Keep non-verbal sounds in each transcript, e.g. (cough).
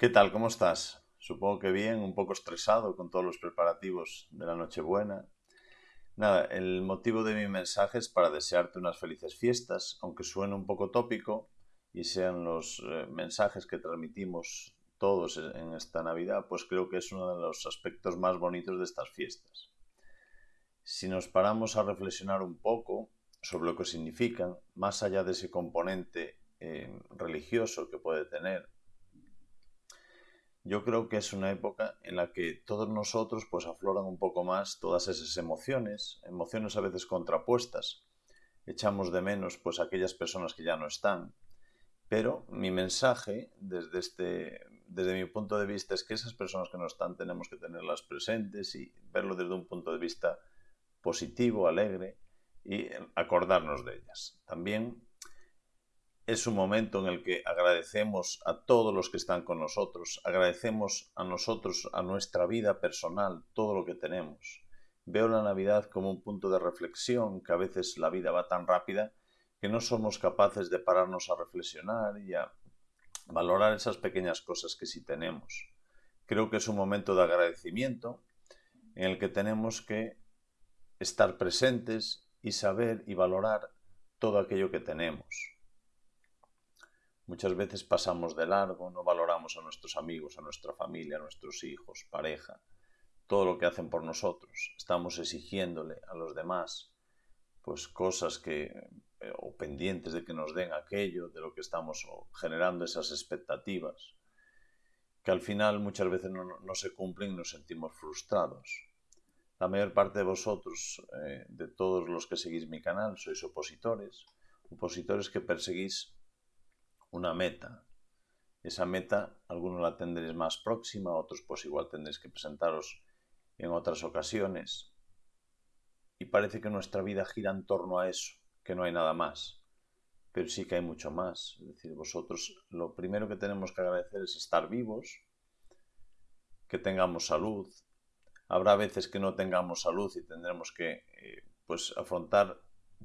¿Qué tal? ¿Cómo estás? Supongo que bien, un poco estresado con todos los preparativos de la Nochebuena. Nada, el motivo de mi mensaje es para desearte unas felices fiestas, aunque suene un poco tópico y sean los eh, mensajes que transmitimos todos en esta Navidad, pues creo que es uno de los aspectos más bonitos de estas fiestas. Si nos paramos a reflexionar un poco sobre lo que significan, más allá de ese componente eh, religioso que puede tener, yo creo que es una época en la que todos nosotros pues afloran un poco más todas esas emociones, emociones a veces contrapuestas. Echamos de menos pues aquellas personas que ya no están. Pero mi mensaje desde este desde mi punto de vista es que esas personas que no están tenemos que tenerlas presentes y verlo desde un punto de vista positivo, alegre y acordarnos de ellas. También es un momento en el que agradecemos a todos los que están con nosotros, agradecemos a nosotros, a nuestra vida personal, todo lo que tenemos. Veo la Navidad como un punto de reflexión, que a veces la vida va tan rápida que no somos capaces de pararnos a reflexionar y a valorar esas pequeñas cosas que sí tenemos. Creo que es un momento de agradecimiento en el que tenemos que estar presentes y saber y valorar todo aquello que tenemos. Muchas veces pasamos de largo, no valoramos a nuestros amigos, a nuestra familia, a nuestros hijos, pareja, todo lo que hacen por nosotros. Estamos exigiéndole a los demás pues cosas que eh, o pendientes de que nos den aquello, de lo que estamos generando esas expectativas, que al final muchas veces no, se cumplen y nos sentimos frustrados. La mayor parte de vosotros, eh, de todos los que seguís mi canal, sois opositores, opositores que perseguís una meta. Esa meta, algunos la tendréis más próxima, otros pues igual tendréis que presentaros en otras ocasiones. Y parece que nuestra vida gira en torno a eso, que no hay nada más. Pero sí que hay mucho más. Es decir, vosotros lo primero que tenemos que agradecer es estar vivos, que tengamos salud. Habrá veces que no tengamos salud y tendremos que eh, pues afrontar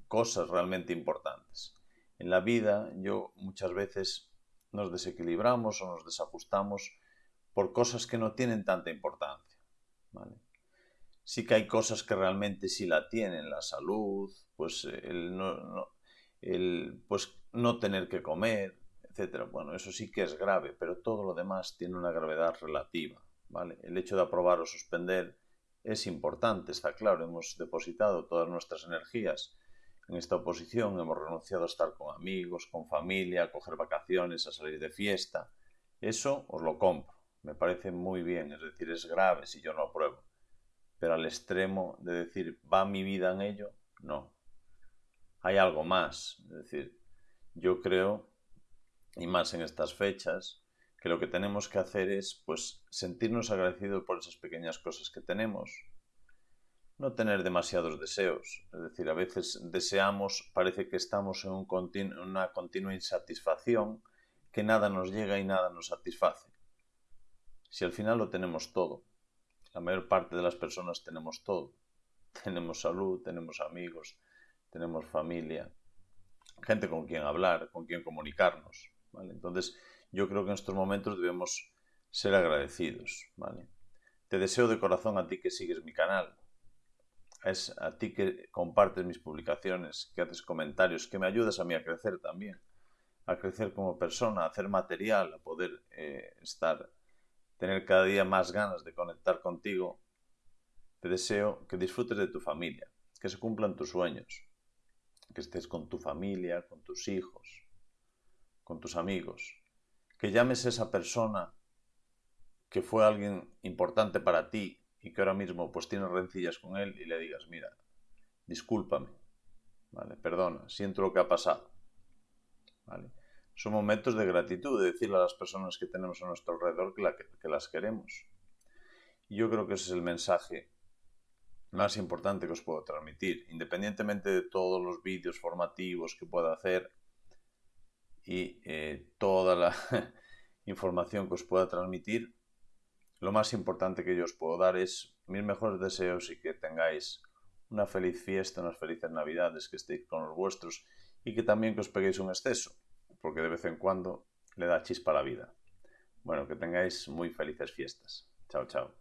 cosas realmente importantes. En la vida yo muchas veces nos desequilibramos o nos desajustamos por cosas que no tienen tanta importancia. Sí que hay cosas que realmente sí la tienen, la salud, pues no, el, pues no tener que comer, etc. Bueno, eso sí que es grave, pero todo lo demás tiene una gravedad relativa. ¿vale? El hecho de aprobar o suspender es importante, está claro, hemos depositado todas nuestras energías en esta oposición hemos renunciado a estar con amigos, con familia, a coger vacaciones, a salir de fiesta. Eso os lo compro. Me parece muy bien, es decir, es grave si yo no apruebo. Pero al extremo de decir, ¿va mi vida en ello? No. Hay algo más. Es decir, yo creo, y más en estas fechas, que lo que tenemos que hacer es pues sentirnos agradecidos por esas pequeñas cosas que tenemos, no tener demasiados deseos. Es decir, a veces deseamos, parece que estamos en un una continua insatisfacción, que nada nos llega y nada nos satisface. Si al final lo tenemos todo, la mayor parte de las personas tenemos todo. (laughs) Tenemos salud, tenemos amigos, tenemos familia, gente con quien hablar, con quien comunicarnos. Entonces, yo creo que en estos momentos debemos ser agradecidos. ¿vale? Te deseo de corazón a ti que sigues mi canal, es a ti que compartes mis publicaciones, que haces comentarios, que me ayudas a mí a crecer también, a crecer como persona, a hacer material, a poder eh, estar, tener cada día más ganas de conectar contigo. Te deseo que disfrutes de tu familia, que se cumplan tus sueños, que estés con tu familia, con tus hijos, con tus amigos, que llames a esa persona que fue alguien importante para ti y que ahora mismo pues tienes rencillas con él y le digas, mira, discúlpame, ¿vale? Perdona, siento lo que ha pasado, ¿vale? Son momentos de gratitud, de decirle a las personas que tenemos a nuestro alrededor que, las queremos. Y yo creo que ese es el mensaje más importante que os puedo transmitir, independientemente de todos los vídeos formativos que pueda hacer y eh, toda la (laughs) información que os pueda transmitir, lo más importante que yo os puedo dar es mis mejores deseos y que tengáis una feliz fiesta, unas felices navidades, que estéis con los vuestros y que también que os peguéis un exceso, porque de vez en cuando le da chispa a la vida. Bueno, que tengáis muy felices fiestas. Chao, chao.